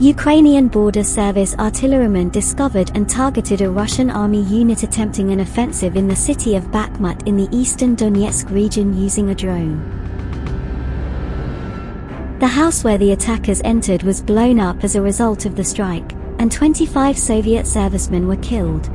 Ukrainian Border Service artillerymen discovered and targeted a Russian army unit attempting an offensive in the city of Bakhmut in the eastern Donetsk region using a drone. The house where the attackers entered was blown up as a result of the strike, and 25 Soviet servicemen were killed.